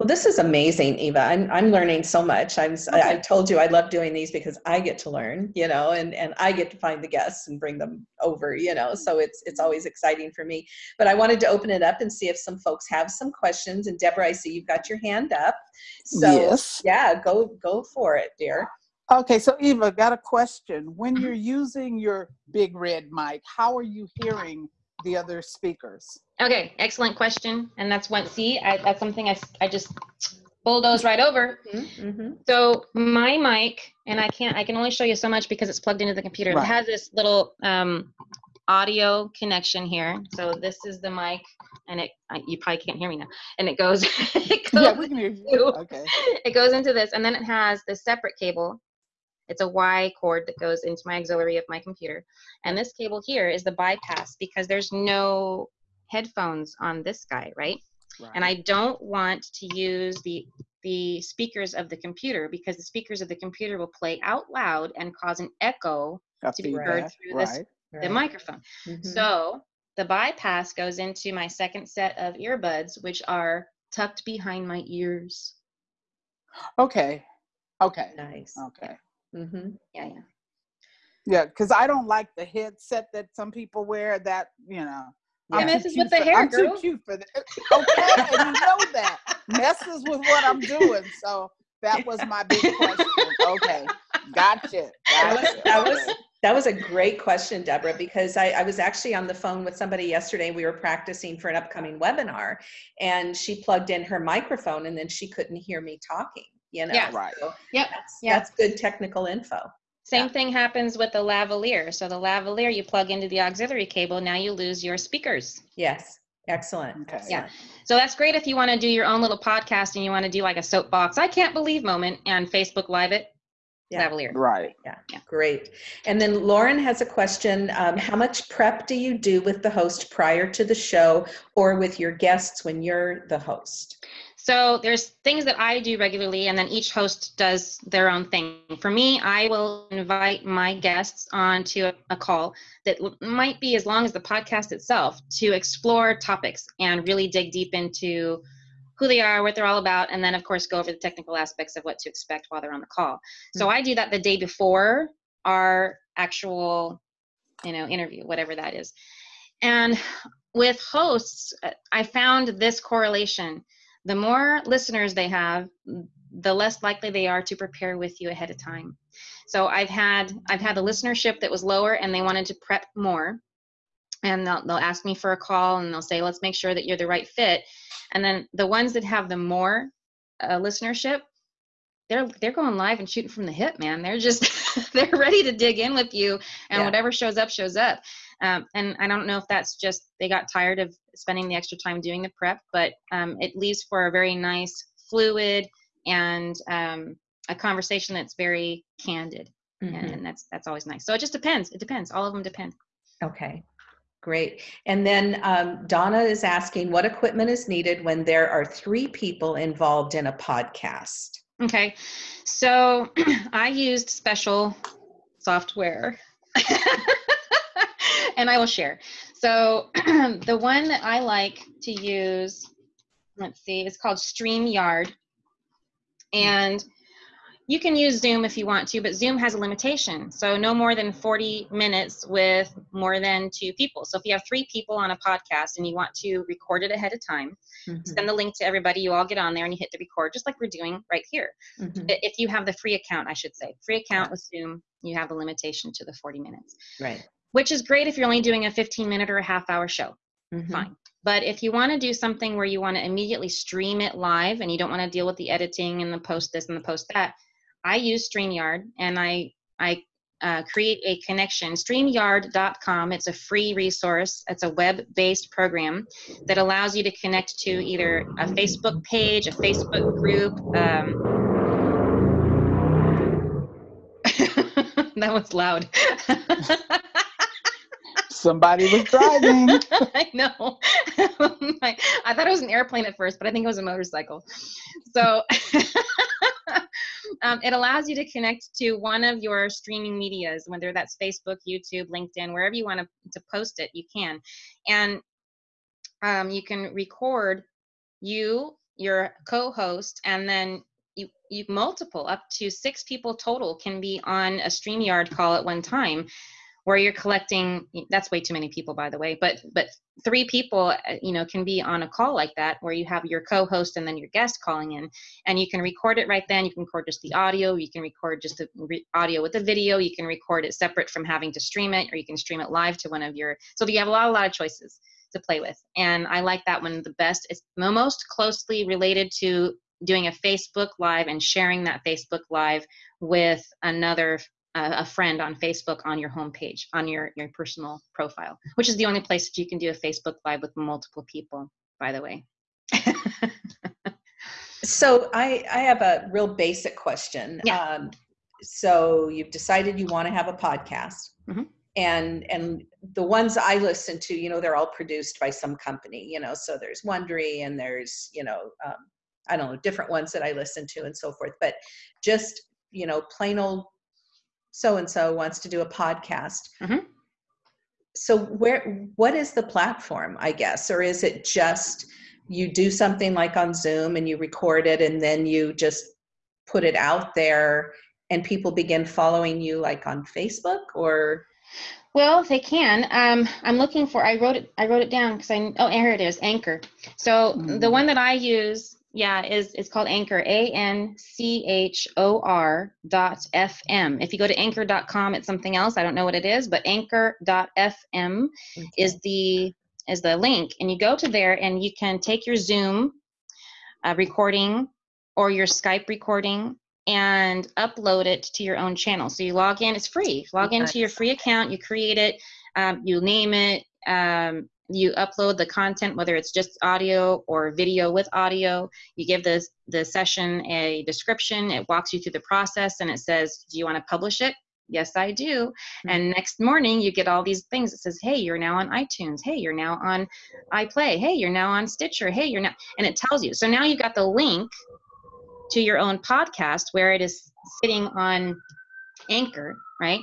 Speaker 1: Well, this is amazing, Eva. I'm, I'm learning so much. I'm, okay. I, I told you I love doing these because I get to learn, you know, and, and I get to find the guests and bring them over, you know, so it's, it's mm-hmm. always exciting for me. But I wanted to open it up and see if some folks have some questions. And Deborah, I see you've got your hand up. So
Speaker 3: yes.
Speaker 1: yeah, go, go for it, dear.
Speaker 3: Okay, so Eva, got a question. When mm-hmm. you're using your big red mic, how are you hearing the other speakers?
Speaker 2: Okay, excellent question. And that's one, see, I, that's something I, I just bulldoze right over. Mm-hmm, mm-hmm. So my mic, and I can't, I can only show you so much because it's plugged into the computer. Right. It has this little um, audio connection here. So this is the mic, and it I, you probably can't hear me now. And it goes, it goes
Speaker 3: yeah, we can hear you. okay.
Speaker 2: It goes into this, and then it has this separate cable it's a Y cord that goes into my auxiliary of my computer. And this cable here is the bypass because there's no headphones on this guy, right? right? And I don't want to use the the speakers of the computer because the speakers of the computer will play out loud and cause an echo to be heard through this right. the microphone. Mm-hmm. So the bypass goes into my second set of earbuds, which are tucked behind my ears.
Speaker 3: Okay. Okay.
Speaker 1: Nice.
Speaker 3: Okay.
Speaker 2: Mm-hmm. Yeah, yeah.
Speaker 3: Yeah, because I don't like the headset that some people wear. That you know,
Speaker 2: yeah. I'm messes with the for, hair,
Speaker 3: I'm
Speaker 2: girl.
Speaker 3: too cute for that. Okay, and you know that messes with what I'm doing. So that was my big question. Okay, gotcha. gotcha.
Speaker 1: That was that was, that was a great question, Deborah, because I, I was actually on the phone with somebody yesterday. We were practicing for an upcoming webinar, and she plugged in her microphone, and then she couldn't hear me talking you know?
Speaker 2: Yeah.
Speaker 3: right.
Speaker 1: So
Speaker 2: yep.
Speaker 1: that's, yep. that's good technical info.
Speaker 2: Same yeah. thing happens with the lavalier. So the lavalier you plug into the auxiliary cable now you lose your speakers.
Speaker 1: Yes. Excellent.
Speaker 3: Okay.
Speaker 2: yeah. So that's great if you want to do your own little podcast and you want to do like a soapbox. I can't believe moment and facebook live it. Yeah. lavalier.
Speaker 3: Right.
Speaker 1: Yeah. yeah. Great. And then lauren has a question um, how much prep do you do with the host prior to the show or with your guests when you're the host
Speaker 2: so there's things that I do regularly, and then each host does their own thing. For me, I will invite my guests onto a, a call that might be as long as the podcast itself to explore topics and really dig deep into who they are, what they're all about, and then of course go over the technical aspects of what to expect while they're on the call. So hmm. I do that the day before our actual, you know, interview, whatever that is. And with hosts, uh, I found this correlation the more listeners they have the less likely they are to prepare with you ahead of time. So i've had i've had a listenership that was lower and they wanted to prep more. And they'll, they'll ask me for a call and they'll say let's make sure that you're the right fit. And then the ones that have the more uh, listenership they're they're going live and shooting from the hip man. They're just they're ready to dig in with you and yeah. whatever shows up shows up um, and I don't know if that's just they got tired of spending the extra time doing the prep, but um, it leaves for a very nice, fluid, and um, a conversation that's very candid, mm-hmm. and, and that's that's always nice. So it just depends. It depends. All of them depend.
Speaker 1: Okay. Great. And then um, Donna is asking what equipment is needed when there are three people involved in a podcast?
Speaker 2: Okay. So I used special software. and I will share. So the one that I like to use, let's see, it's called StreamYard. And you can use Zoom if you want to, but Zoom has a limitation. So no more than 40 minutes with more than two people. So if you have three people on a podcast and you want to record it ahead of time, mm-hmm. send the link to everybody. You all get on there and you hit the record, just like we're doing right here. Mm-hmm. If you have the free account, I should say, free account with Zoom, you have a limitation to the 40 minutes.
Speaker 1: Right
Speaker 2: which is great if you're only doing a 15 minute or a half hour show. Mm-hmm. Fine. But if you want to do something where you want to immediately stream it live and you don't want to deal with the editing and the post this and the post that, I use StreamYard and I I uh, create a connection. StreamYard.com. It's a free resource. It's a web-based program that allows you to connect to either a Facebook page, a Facebook group. Um, that was loud.
Speaker 3: Somebody was driving.
Speaker 2: I know. I thought it was an airplane at first, but I think it was a motorcycle. So um, it allows you to connect to one of your streaming medias, whether that's Facebook, YouTube, LinkedIn, wherever you want to, to post it, you can. And um, you can record you your co-host, and then you, you multiple up to six people total can be on a StreamYard call at one time where you're collecting that's way too many people by the way but but three people uh, you know can be on a call like that where you have your co-host and then your guest calling in and you can record it right then you can record just the audio you can record just the re- audio with the video you can record it separate from having to stream it or you can stream it live to one of your so you have a lot a lot of choices to play with and i like that one the best. It's most closely related to doing a facebook live and sharing that facebook live with another a friend on Facebook on your homepage, on your, your personal profile, which is the only place that you can do a Facebook Live with multiple people, by the way.
Speaker 1: so I, I have a real basic question.
Speaker 2: Yeah.
Speaker 1: Um, so you've decided you want to have a podcast.
Speaker 2: Mhm.
Speaker 1: And and the ones I listen to, you know, they're all produced by some company, you know. So there's Wondery and there's, you know, um, I don't know, different ones that I listen to and so forth. But just, you know, plain old so and so wants to do a podcast.
Speaker 2: Mhm.
Speaker 1: So where what is the platform, I guess, or is it just you do something like on Zoom and you record it and then you just put it out there and people begin following you like on Facebook or
Speaker 2: Well, they can. Um, I'm looking for. I wrote it. I wrote it down because I. Oh, here it is. Anchor. So the
Speaker 3: Mm.
Speaker 2: one that I use, yeah, is it's called Anchor. A N C H O R dot F M. If you go to Anchor.com, it's something else. I don't know what it is, but Anchor.fm is the is the link, and you go to there, and you can take your Zoom uh, recording or your Skype recording and upload it to your own channel. So you log in, it's free. Log into your free account, you create it, um, you name it, um, you upload the content, whether it's just audio or video with audio. You give the, the session a description, it walks you through the process, and it says, Do you want to publish it? Yes, I do. Hmm. And next morning, you get all these things. It says, Hey, you're now on iTunes. Hey, you're now on iPlay. Hey, you're now on Stitcher. Hey, you're now, and it tells you. So now you've got the link to your own podcast where it is sitting on Anchor, right?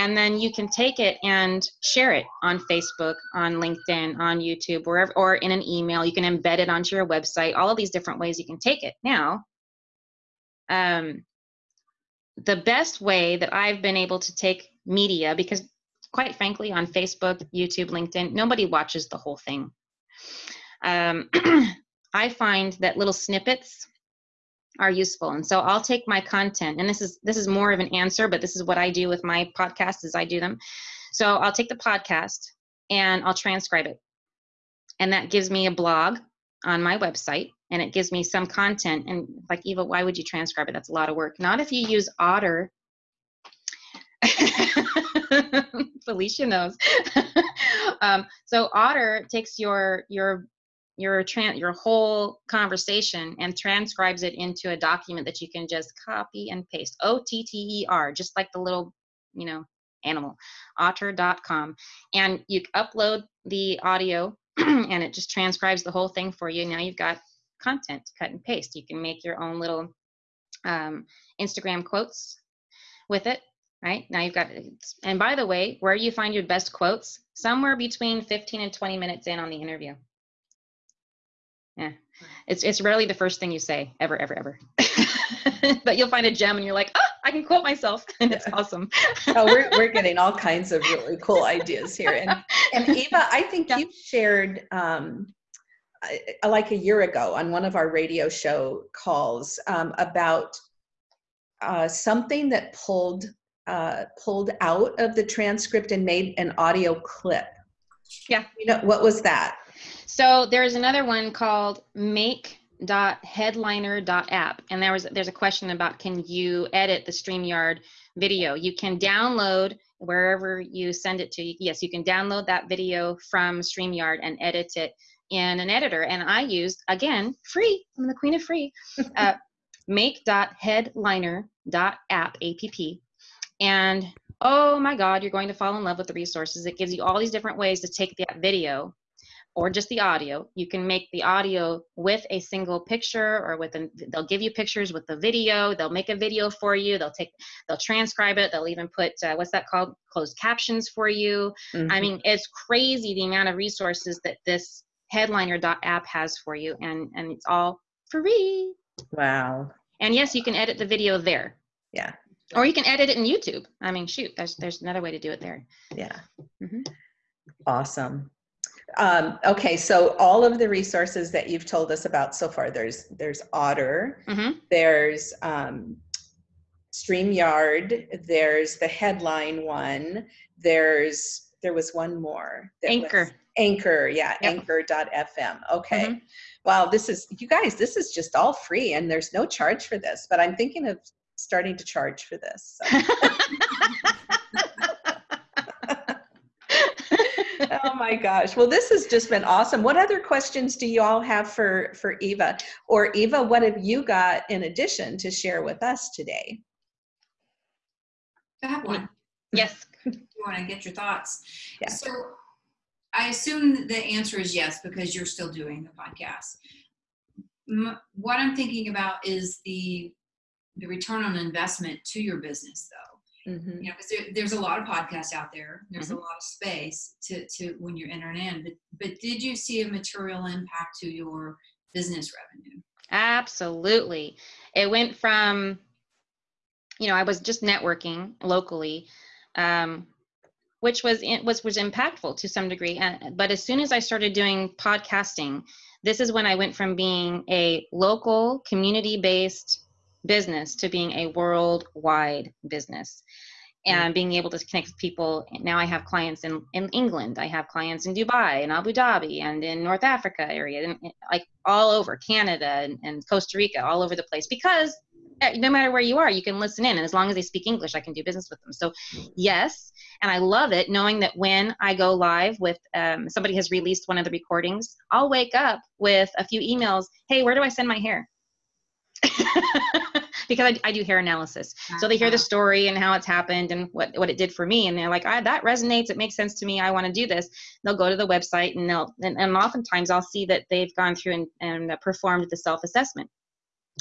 Speaker 2: And then you can take it and share it on Facebook, on LinkedIn, on YouTube, wherever, or in an email. You can embed it onto your website. All of these different ways you can take it. Now, um, the best way that I've been able to take media, because quite frankly, on Facebook, YouTube, LinkedIn, nobody watches the whole thing. Um, I find that little snippets are useful. And so i'll take my content and this is this is more of an answer but this is what i do with my podcast as i do them. So i'll take the podcast and i'll transcribe it. And that gives me a blog on my website and it gives me some content. And like eva why would you transcribe it? That's a lot of work. Not if you use otter. Felicia knows. Um, so otter takes your your your tran- your whole conversation and transcribes it into a document that you can just copy and paste. O t t e r just like the little you know animal. Otter.com and you upload the audio and it just transcribes the whole thing for you. Now you've got content to cut and paste. You can make your own little um, instagram quotes with it right? Now you've got and by the way where you find your best quotes somewhere between 15 and 20 minutes in on the interview yeah it's it's rarely the first thing you say ever ever ever but you'll find a gem and you're like ah i can quote myself and it's awesome
Speaker 1: oh, we're, we're getting all kinds of really cool ideas here. And, and Eva, I think
Speaker 2: Yeah.
Speaker 1: you shared um, like a year ago on one of our radio show calls um, about uh, something that pulled uh, pulled out of the transcript and made an audio clip.
Speaker 2: Yeah.
Speaker 1: You know what was that?
Speaker 2: So there's another one called make.headliner.app. And there was there's a question about can you edit the StreamYard video? You can download wherever you send it to. Yes, you can download that video from StreamYard and edit it in an editor. And I used again free. I'm the queen of free. Uh, make.headliner.app app. And oh my God, you're going to fall in love with the resources. It gives you all these different ways to take that video or just the audio. You can make the audio with a single picture or with a, they'll give you pictures with the video. They'll make a video for you. They'll take, they'll transcribe it. They'll even put, uh, what's that called? Closed captions for you. I
Speaker 1: Mhm.
Speaker 2: mean, it's crazy the amount of resources that this headliner.app has for you. And, and it's all free.
Speaker 1: Wow.
Speaker 2: And yes, you can edit the video there.
Speaker 1: Yeah.
Speaker 2: Or you can edit it in YouTube. I mean, shoot, there's there's another way to do it there.
Speaker 1: Yeah.
Speaker 2: Mhm.
Speaker 1: Awesome. Um, okay, so all of the resources that you've told us about so far, there's there's Otter,
Speaker 2: hmm
Speaker 1: there's um, StreamYard, there's the headline one, there's there was one more. that was-
Speaker 2: Anchor.
Speaker 1: Anchor, yeah,
Speaker 2: Yep.
Speaker 1: anchor.fm. Okay.
Speaker 2: Mhm.
Speaker 1: Wow, this is you guys, this is just all free and there's no charge for this, but I'm thinking of starting to charge for this. so. oh my gosh. Well, this has just been awesome. What other questions do you all have for for Eva? Or Eva, what have you got in addition to share with us today?
Speaker 4: I have one.
Speaker 2: yes.
Speaker 4: You want to get your thoughts.
Speaker 1: Yeah.
Speaker 4: So I assume the answer is yes because you're still doing the podcast. M- What I'm thinking about is the the return on investment to your business, though.
Speaker 1: Mhm.
Speaker 4: You know, because there, there's a lot of podcasts out there. There's a lot of space to to when you're entering in. But but did you see a material impact to your business revenue?
Speaker 2: Absolutely. It went from, you know, I was just networking locally, um, which was in, was was impactful to some degree. And, but as soon as I started doing podcasting, this is when I went from being a local community-based business to being a worldwide business and being able to connect with people. Now i have clients in, in england. I have clients in dubai and abu dhabi and in north africa area and and, like all over canada and, and costa rica all over the place because eh, no matter where you are you can listen in and as long as they speak english i can do business with them. So yes and i love it knowing that when i go live with um, somebody has released one of the recordings i'll wake up with a few emails hey where do i send my hair because I, I do hair analysis. So they hear the story and how it's happened and what, what it did for me. And they're like ah, that resonates. It makes sense to me. I want to do this. They'll go to the website and they'll and, and oftentimes i'll see that they've gone through and, and uh, performed the self-assessment.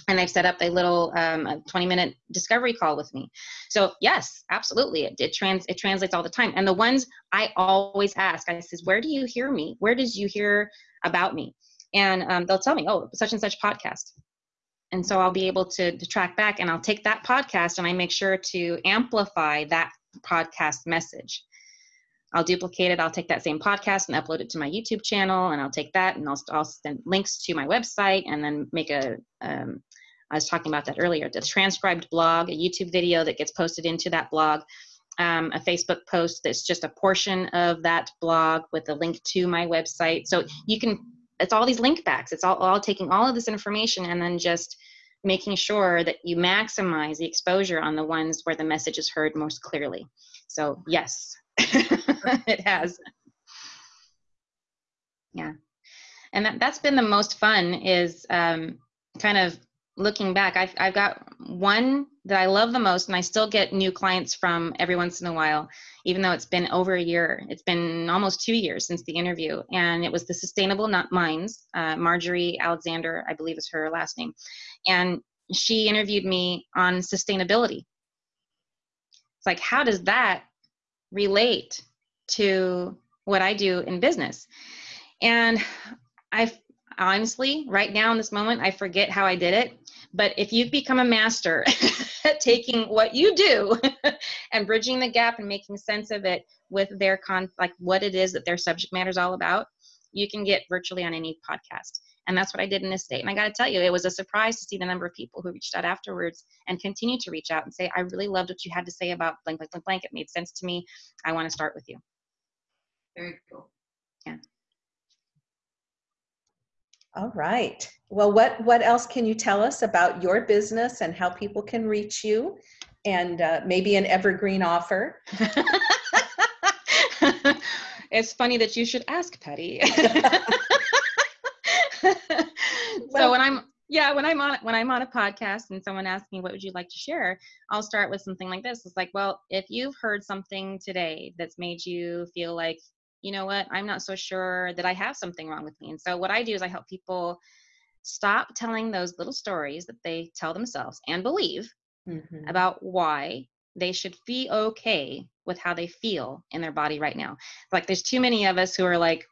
Speaker 2: And i've set up a little um, a 20 minute discovery call with me. So yes absolutely. It, it trans it translates all the time. And the ones i always ask i says where do you hear me? Where did you hear about me? And um, they'll tell me oh such and such podcast and so I'll be able to, to track back and I'll take that podcast and I make sure to amplify that podcast message. I'll duplicate it. I'll take that same podcast and upload it to my YouTube channel, and I'll take that and I'll, I'll send links to my website and then make a. Um, I was talking about that earlier. The transcribed blog, a YouTube video that gets posted into that blog, um, a Facebook post that's just a portion of that blog with a link to my website. So you can it's all these link backs. It's all, all taking all of this information and then just making sure that you maximize the exposure on the ones where the message is heard most clearly. So yes it has. Yeah. And that, that's been the most fun is um, kind of looking back. I've, I've got one that i love the most and i still get new clients from every once in a while even though it's been over a year. It's been almost two years since the interview and it was the sustainable nut mines uh, marjorie alexander i believe is her last name. And she interviewed me on sustainability. It's like how does that relate to what i do in business? And i honestly right now in this moment i forget how i did it. But if you've become a master at taking what you do and bridging the gap and making sense of it with their con like what it is that their subject matter is all about you can get virtually on any podcast. And that's what i did in this state. And i got to tell you it was a surprise to see the number of people who reached out afterwards and continue to reach out and say i really loved what you had to say about blank blank blank blank. It made sense to me. I want to start with you.
Speaker 4: Very cool.
Speaker 1: All right. Well, what what else can you tell us about your business and how people can reach you, and uh, maybe an evergreen offer?
Speaker 2: it's funny that you should ask Patty. so when I'm yeah, when I'm on when I'm on a podcast and someone asks me what would you like to share, I'll start with something like this. It's like, well, if you've heard something today that's made you feel like, you know what, I'm not so sure that I have something wrong with me. And so what I do is I help people stop telling those little stories that they tell themselves and believe
Speaker 1: Mhm.
Speaker 2: about why they should be okay with how they feel in their body right now. Like there's too many of us who are like,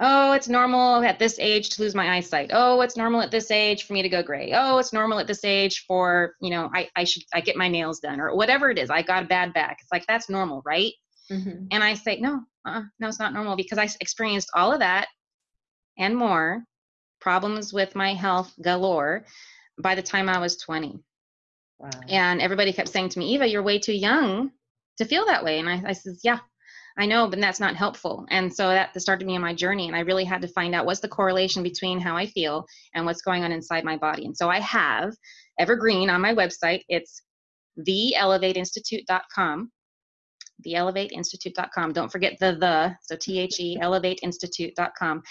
Speaker 2: oh, it's normal at this age to lose my eyesight. Oh, it's normal at this age for me to go gray. Oh, it's normal at this age for, you know, I, I should, I get my nails done or whatever it is. I got a bad back. It's like, that's normal, right?
Speaker 1: Mhm.
Speaker 2: And I say, no, uh, no, it's not normal because I experienced all of that and more problems with my health galore by the time I was 20.
Speaker 1: Wow.
Speaker 2: And everybody kept saying to me, Eva, you're way too young to feel that way. And I, I says, yeah, I know, but that's not helpful. And so that started me on my journey. And I really had to find out what's the correlation between how I feel and what's going on inside my body. And so I have Evergreen on my website. It's theelevateinstitute.com. Theelevateinstitute.com. Don't forget the the. So T H E elevateinstitute.com.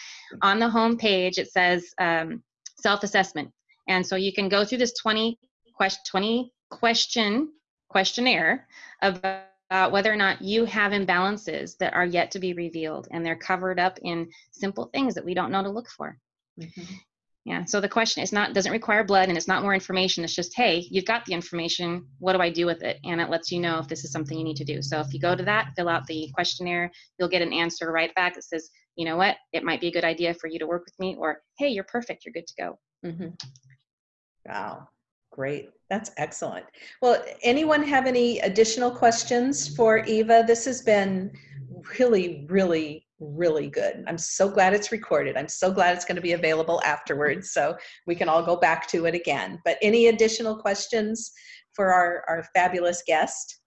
Speaker 2: On the home page, it says um, self assessment. And so you can go through this 20 question, 20 question questionnaire about whether or not you have imbalances that are yet to be revealed and they're covered up in simple things that we don't know to look for
Speaker 1: Mhm.
Speaker 2: Yeah so the question is not doesn't require blood and it's not more information it's just hey you've got the information what do i do with it and it lets you know if this is something you need to do so if you go to that fill out the questionnaire you'll get an answer right back that says you know what it might be a good idea for you to work with me or hey you're perfect you're good to go
Speaker 1: Mm-hmm. Wow, great. That's excellent. Well, anyone have any additional questions for Eva? This has been really, really, really good. I'm so glad it's recorded. I'm so glad it's going to be available afterwards so we can all go back to it again. But any additional questions for our, our fabulous guest?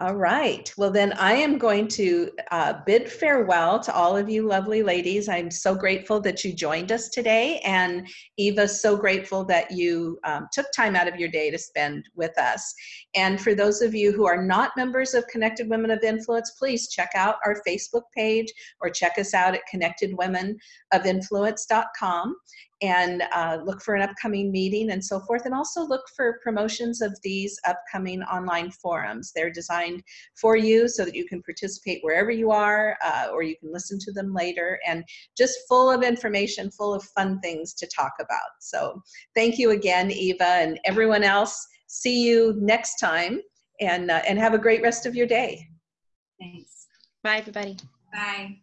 Speaker 1: All right. Well, then I am going to uh, bid farewell to all of you lovely ladies. I'm so grateful that you joined us today. And Eva, so grateful that you um, took time out of your day to spend with us. And for those of you who are not members of Connected Women of Influence, please check out our Facebook page or check us out at connectedwomenofinfluence.com and uh, look for an upcoming meeting and so forth. And also look for promotions of these upcoming online forums. They're designed for you so that you can participate wherever you are uh, or you can listen to them later and just full of information, full of fun things to talk about. So thank you again, Eva, and everyone else. See you next time and, uh, and have a great rest of your day.
Speaker 4: Thanks.
Speaker 2: bye everybody
Speaker 4: Bye.